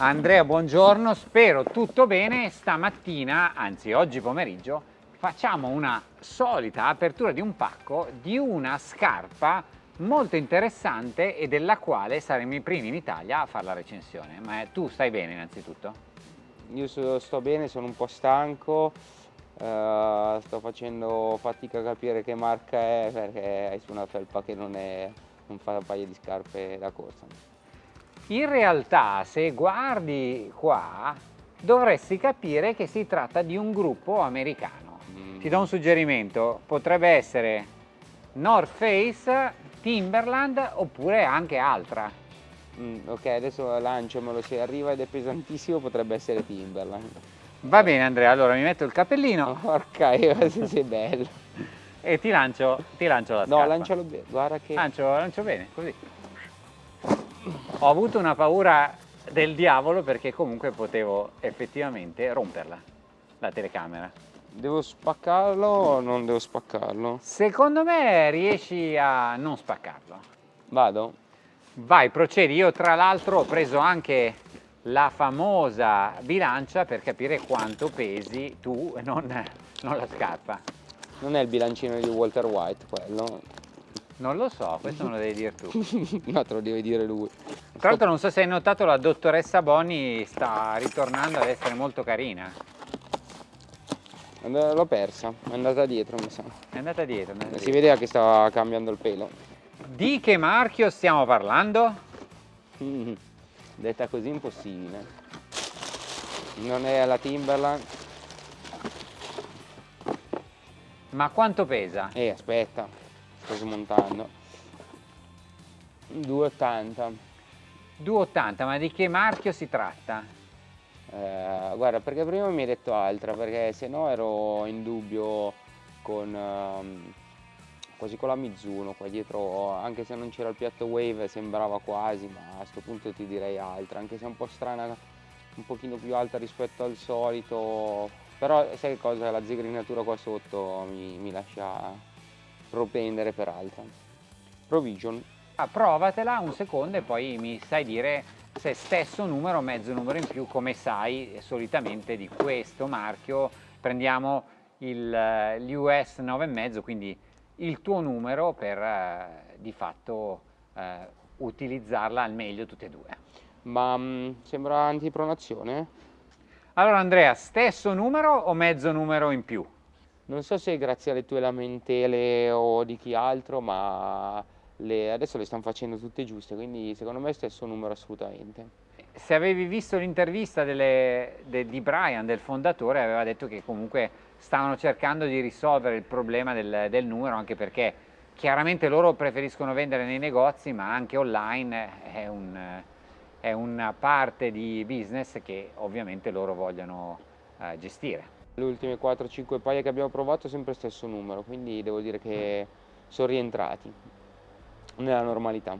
Andrea, buongiorno, spero tutto bene. Stamattina, anzi oggi pomeriggio, facciamo una solita apertura di un pacco di una scarpa molto interessante e della quale saremo i primi in Italia a fare la recensione. Ma tu stai bene innanzitutto? Io sto bene, sono un po' stanco, uh, sto facendo fatica a capire che marca è perché è su una felpa che non, è, non fa un paio di scarpe da corsa. In realtà se guardi qua dovresti capire che si tratta di un gruppo americano. Mm. Ti do un suggerimento, potrebbe essere North Face, Timberland oppure anche altra. Mm, ok, adesso lanciamelo, se arriva ed è pesantissimo potrebbe essere Timberland. Va bene Andrea, allora mi metto il cappellino. Porca, se sei bello. E ti lancio, ti lancio la scarpa. No, lancialo bene, guarda che... Lancio, lancio bene, così ho avuto una paura del diavolo perché comunque potevo effettivamente romperla, la telecamera. Devo spaccarlo o non devo spaccarlo? Secondo me riesci a non spaccarlo. Vado? Vai, procedi. Io tra l'altro ho preso anche la famosa bilancia per capire quanto pesi tu, non, non la scarpa. Non è il bilancino di Walter White quello? Non lo so, questo me lo devi dire tu. no, te lo deve dire lui. Tra l'altro non so se hai notato la dottoressa Boni sta ritornando ad essere molto carina. L'ho persa, è andata dietro mi sa. È andata dietro. È andata si dietro. vedeva che stava cambiando il pelo. Di che marchio stiamo parlando? Mm, detta così impossibile. Non è la Timberland. Ma quanto pesa? Eh, aspetta, sto smontando. 2,80. 2,80, ma di che marchio si tratta? Eh, guarda, perché prima mi hai detto altra, perché se no ero in dubbio con, um, quasi con la Mizuno qua dietro, anche se non c'era il piatto Wave sembrava quasi, ma a questo punto ti direi altra, anche se è un po' strana, un pochino più alta rispetto al solito, però sai cosa, la zigrinatura qua sotto mi, mi lascia propendere per altra. Provision Ah, provatela un secondo e poi mi sai dire se stesso numero o mezzo numero in più, come sai solitamente di questo marchio prendiamo l'US 9,5, quindi il tuo numero per eh, di fatto eh, utilizzarla al meglio tutte e due. Ma mh, mm, sembra antipronazione? Allora Andrea, stesso numero o mezzo numero in più? Non so se grazie alle tue lamentele o di chi altro, ma le, adesso le stanno facendo tutte giuste, quindi secondo me è stesso numero assolutamente. Se avevi visto l'intervista de, di Brian, del fondatore, aveva detto che comunque stavano cercando di risolvere il problema del, del numero, anche perché chiaramente loro preferiscono vendere nei negozi, ma anche online è, un, è una parte di business che ovviamente loro vogliono uh, gestire. Le ultime 4-5 paia che abbiamo provato sempre lo stesso numero, quindi devo dire che sono rientrati nella normalità.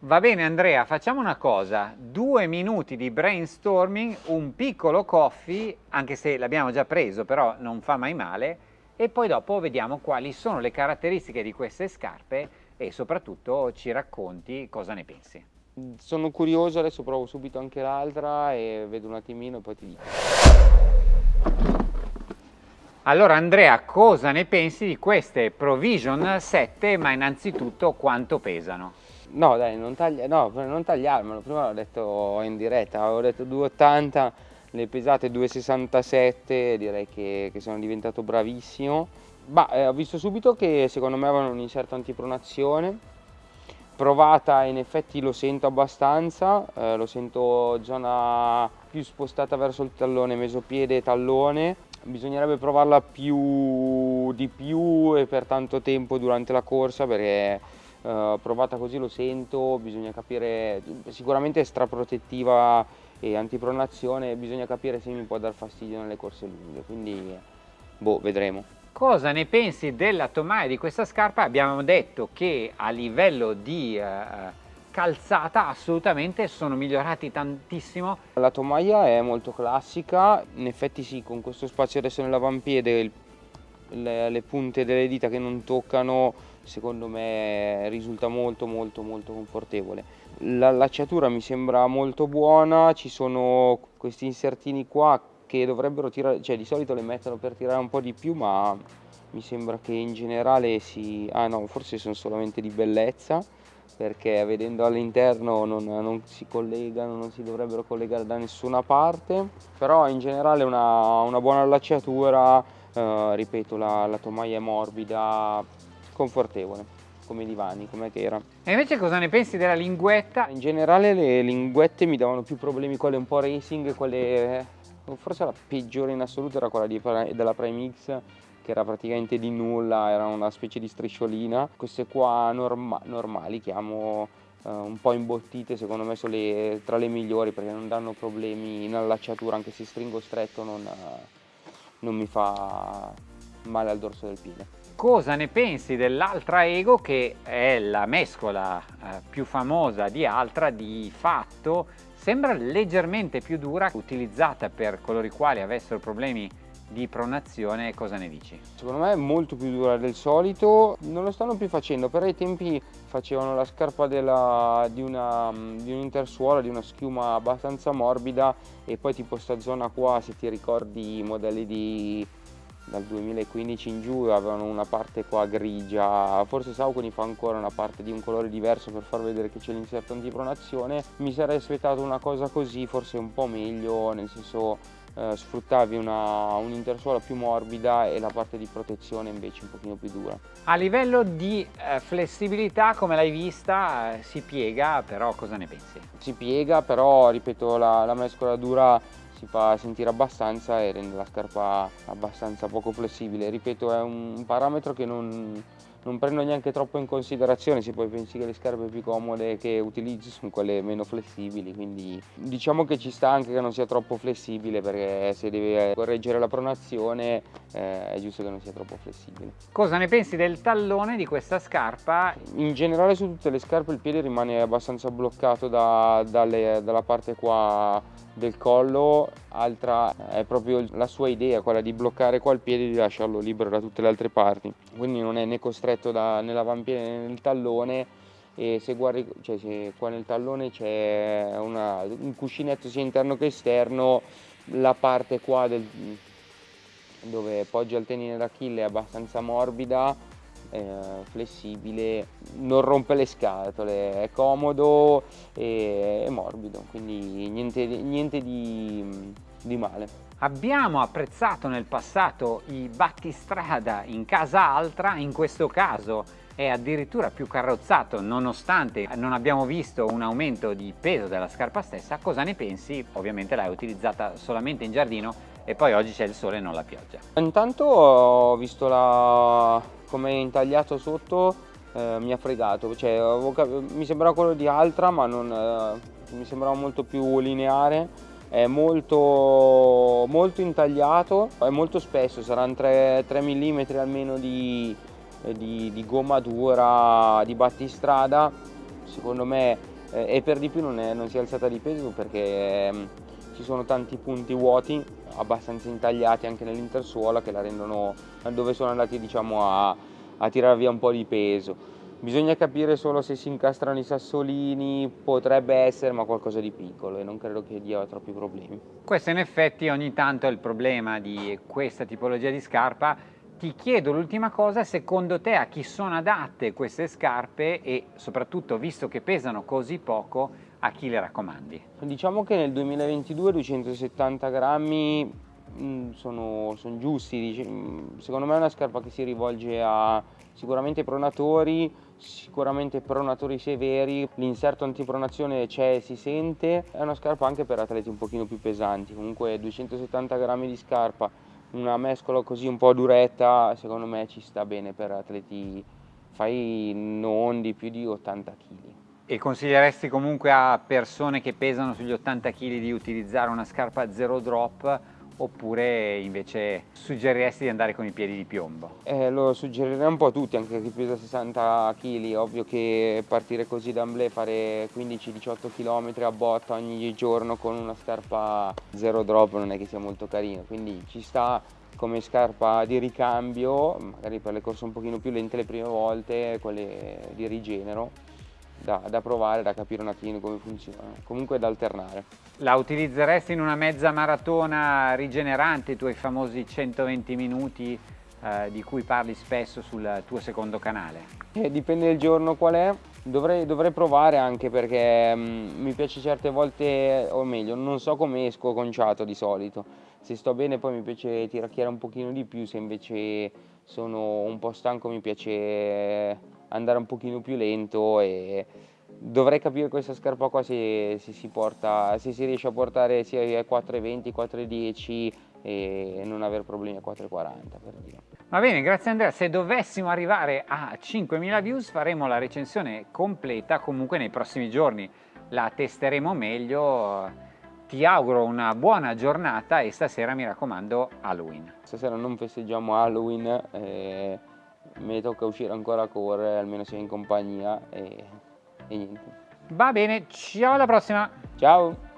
Va bene Andrea, facciamo una cosa, due minuti di brainstorming, un piccolo coffee, anche se l'abbiamo già preso però non fa mai male, e poi dopo vediamo quali sono le caratteristiche di queste scarpe e soprattutto ci racconti cosa ne pensi. Sono curioso, adesso provo subito anche l'altra e vedo un attimino e poi ti dico. Allora Andrea, cosa ne pensi di queste Provision 7, ma innanzitutto quanto pesano? No dai, non, taglia, no, non tagliarmelo, prima l'ho detto in diretta, avevo detto 2,80, le pesate 2,67, direi che, che, sono diventato bravissimo. Ma eh, ho visto subito che secondo me avevano un inserto antipronazione, provata in effetti lo sento abbastanza, eh, lo sento zona più spostata verso il tallone, mesopiede e tallone, bisognerebbe provarla più di più e per tanto tempo durante la corsa perché uh, provata così lo sento, bisogna capire, sicuramente è straprotettiva e antipronazione, bisogna capire se mi può dar fastidio nelle corse lunghe, quindi boh, vedremo. Cosa ne pensi della tomaia di questa scarpa? Abbiamo detto che a livello di uh, calzata assolutamente sono migliorati tantissimo. La tomaia è molto classica, in effetti sì, con questo spazio adesso nell'avampiede le, le punte delle dita che non toccano secondo me risulta molto molto molto confortevole. L'allacciatura mi sembra molto buona, ci sono questi insertini qua che dovrebbero tirare, cioè di solito le mettono per tirare un po' di più ma mi sembra che in generale si... ah no, forse sono solamente di bellezza perché vedendo all'interno non, non, si collegano, non si dovrebbero collegare da nessuna parte, però in generale una, una buona allacciatura, eh, ripeto la, la tomaia è morbida, confortevole come i divani, come che era. E invece cosa ne pensi della linguetta? In generale le linguette mi davano più problemi, quelle un po' racing, quelle... forse la peggiore in assoluto era quella di, della Prime X che era praticamente di nulla, era una specie di strisciolina. Queste qua norma normali, chiamo uh, un po' imbottite, secondo me sono le, tra le migliori perché non danno problemi in allacciatura, anche se stringo stretto non, non mi fa male al dorso del piede. Cosa ne pensi dell'Altra Ego che è la mescola eh, più famosa di Altra di fatto sembra leggermente più dura utilizzata per coloro i quali avessero problemi di pronazione cosa ne dici? Secondo me è molto più dura del solito, non lo stanno più facendo, per ai tempi facevano la scarpa della, di, una, di un'intersuola, di una schiuma abbastanza morbida e poi tipo sta zona qua se ti ricordi i modelli di dal 2015 in giù avevano una parte qua grigia, forse Saucony fa ancora una parte di un colore diverso per far vedere che c'è l'inserto antipronazione, mi sarei aspettato una cosa così forse un po' meglio, nel senso eh, sfruttavi un'intersuola un più morbida e la parte di protezione invece un pochino più dura. A livello di eh, flessibilità come l'hai vista eh, si piega però cosa ne pensi? Si piega però ripeto la, la mescola dura si fa sentire abbastanza e rende la scarpa abbastanza poco flessibile. Ripeto, è un parametro che non, non prendo neanche troppo in considerazione se poi pensi che le scarpe più comode che utilizzi sono quelle meno flessibili quindi diciamo che ci sta anche che non sia troppo flessibile perché se deve correggere la pronazione eh, è giusto che non sia troppo flessibile. Cosa ne pensi del tallone di questa scarpa? In generale su tutte le scarpe il piede rimane abbastanza bloccato da, dalle, dalla parte qua del collo, altra è proprio la sua idea, quella di bloccare qua il piede e di lasciarlo libero da tutte le altre parti, quindi non è né costretto da, nell'avampiede né nel tallone e se guardi, cioè se qua nel tallone c'è un cuscinetto sia interno che esterno, la parte qua del, dove poggia il tenine d'Achille è abbastanza morbida, flessibile, non rompe le scatole, è comodo e è morbido, quindi niente, niente di, di male. Abbiamo apprezzato nel passato i battistrada in casa altra, in questo caso è addirittura più carrozzato nonostante non abbiamo visto un aumento di peso della scarpa stessa, cosa ne pensi? Ovviamente l'hai utilizzata solamente in giardino e poi oggi c'è il sole e non la pioggia. Intanto ho visto la... come è intagliato sotto, eh, mi ha fregato, cioè, mi sembrava quello di Altra ma non, eh, mi sembrava molto più lineare. È molto, molto intagliato, è molto spesso, saranno 3, 3 mm almeno di, di, di, gomma dura, di battistrada, secondo me eh, e per di più non, è, non, si è alzata di peso perché eh, ci sono tanti punti vuoti abbastanza intagliati anche nell'intersuola che la rendono dove sono andati diciamo a, a tirare via un po' di peso Bisogna capire solo se si incastrano i sassolini, potrebbe essere, ma qualcosa di piccolo e non credo che dia troppi problemi. Questo in effetti ogni tanto è il problema di questa tipologia di scarpa. Ti chiedo l'ultima cosa, secondo te a chi sono adatte queste scarpe e soprattutto visto che pesano così poco, a chi le raccomandi? Diciamo che nel 2022 270 grammi mm, sono, sono giusti, mm, secondo me è una scarpa che si rivolge a sicuramente pronatori, sicuramente pronatori severi, l'inserto antipronazione c'è e si sente, è una scarpa anche per atleti un pochino più pesanti, comunque 270 grammi di scarpa, una mescola così un po' duretta, secondo me ci sta bene per atleti, fai non di più di 80 kg. E consiglieresti comunque a persone che pesano sugli 80 kg di utilizzare una scarpa zero drop oppure invece suggeriresti di andare con i piedi di piombo? Eh, lo suggerirei un po' a tutti, anche chi pesa 60 kg, ovvio che partire così d'amblè, fare 15-18 km a botta ogni giorno con una scarpa zero drop non è che sia molto carino, quindi ci sta come scarpa di ricambio, magari per le corse un pochino più lente le prime volte, quelle di rigenero, da, da provare, da capire un attimo come funziona, comunque da alternare. La utilizzeresti in una mezza maratona rigenerante, i tuoi famosi 120 minuti eh, di cui parli spesso sul tuo secondo canale? Eh, dipende del giorno qual è, dovrei, dovrei provare anche perché mh, mi piace certe volte, o meglio, non so come esco conciato di solito, se sto bene poi mi piace tiracchiare un pochino di più, se invece sono un po' stanco mi piace andare un pochino più lento e dovrei capire questa scarpa qua se, se, si, porta, se si riesce a portare sia ai 4,20, 4,10 e non avere problemi a 4,40 per dire. Va bene, grazie Andrea. Se dovessimo arrivare a 5.000 views faremo la recensione completa comunque nei prossimi giorni. La testeremo meglio. Ti auguro una buona giornata e stasera mi raccomando Halloween. Stasera non festeggiamo Halloween, eh, mi tocca uscire ancora a correre, almeno sia in compagnia e, e niente. Va bene, ciao alla prossima! Ciao!